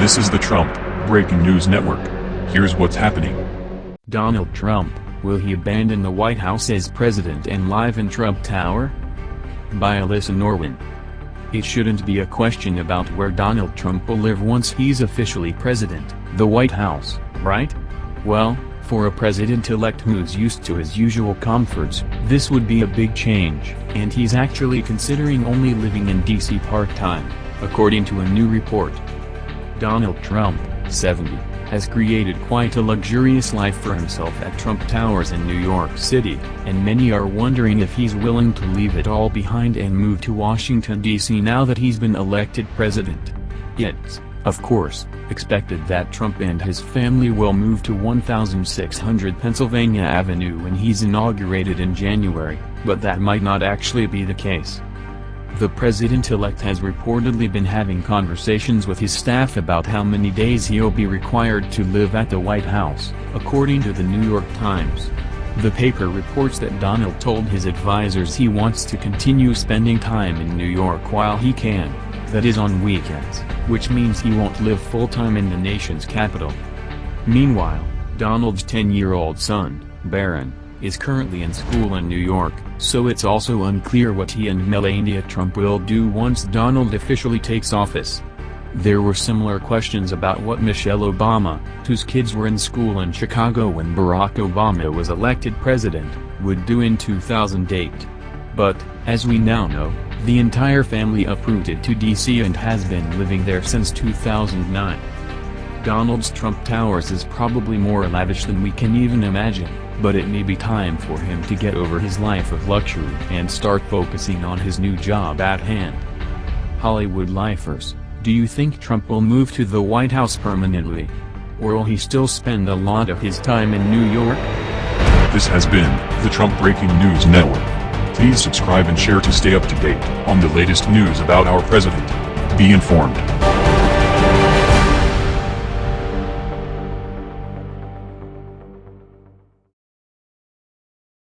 This is the Trump Breaking News Network. Here's what's happening. Donald Trump, will he abandon the White House as president and live in Trump Tower? By Alyssa Norwin. It shouldn't be a question about where Donald Trump will live once he's officially president, the White House, right? Well, for a president-elect who's used to his usual comforts, this would be a big change, and he's actually considering only living in D.C. part-time, according to a new report. Donald Trump, 70, has created quite a luxurious life for himself at Trump Towers in New York City, and many are wondering if he's willing to leave it all behind and move to Washington, D.C. now that he's been elected president. It's, of course, expected that Trump and his family will move to 1600 Pennsylvania Avenue when he's inaugurated in January, but that might not actually be the case. The president-elect has reportedly been having conversations with his staff about how many days he'll be required to live at the White House, according to the New York Times. The paper reports that Donald told his advisers he wants to continue spending time in New York while he can, that is on weekends, which means he won't live full-time in the nation's capital. Meanwhile, Donald's 10-year-old son, Barron, is currently in school in New York, so it's also unclear what he and Melania Trump will do once Donald officially takes office. There were similar questions about what Michelle Obama, whose kids were in school in Chicago when Barack Obama was elected president, would do in 2008. But, as we now know, the entire family uprooted to D.C. and has been living there since 2009. Donald's Trump Towers is probably more lavish than we can even imagine, but it may be time for him to get over his life of luxury and start focusing on his new job at hand. Hollywood lifers, do you think Trump will move to the White House permanently? Or will he still spend a lot of his time in New York? This has been the Trump Breaking News Network. Please subscribe and share to stay up to date on the latest news about our president. Be informed.